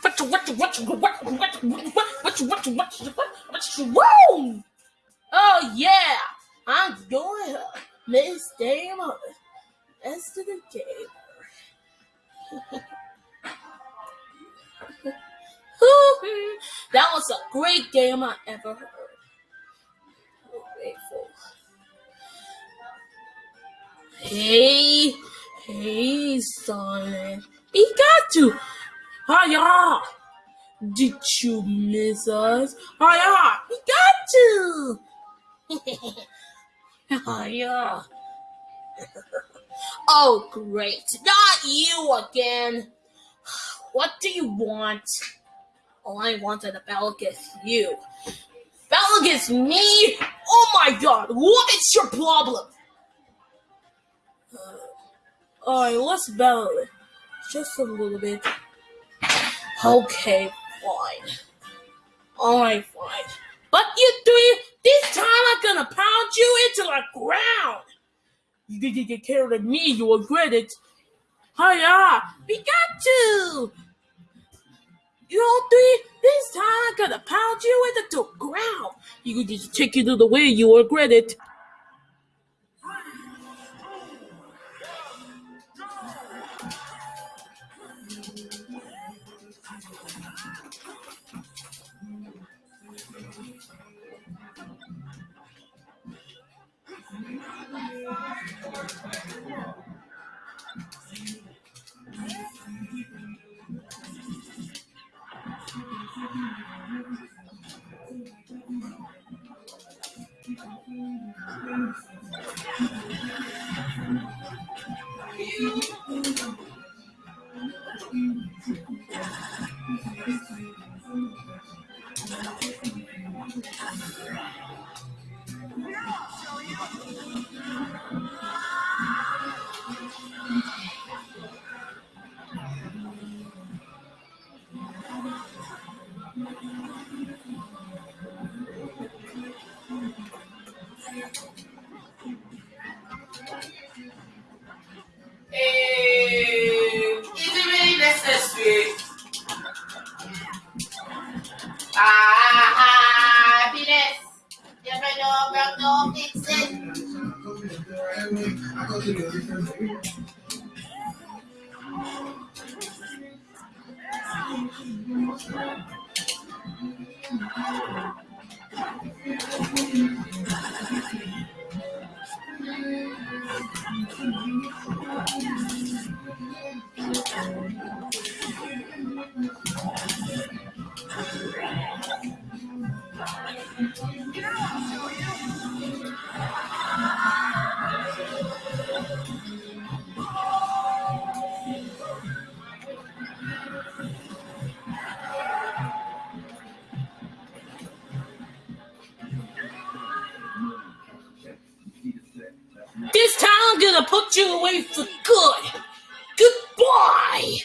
What you what what what what what what what what what! Oh yeah, I'm going up, Miss Dama. As to the game. that was a great game I ever heard. Grateful. Hey hey, Sonic. He got to. Hiya! Did you miss us? Hiya! We got to! Hiya! oh, great. Not you again. What do you want? All I wanted a bell you. Against me? Oh my god, what is your problem? Uh, Let's battle it. Just a little bit. Okay, fine. Alright, fine. But you three, this time I'm gonna pound you into the ground. You didn't get care of me, you regret it. Hiya, we got you. You three, this time I'm gonna pound you into the ground. You just take it to the way you regret it. Thank I'll show you. Eh, is it really necessary? Ah, happiness. If I know about no fix it. gonna put you away for good. Goodbye.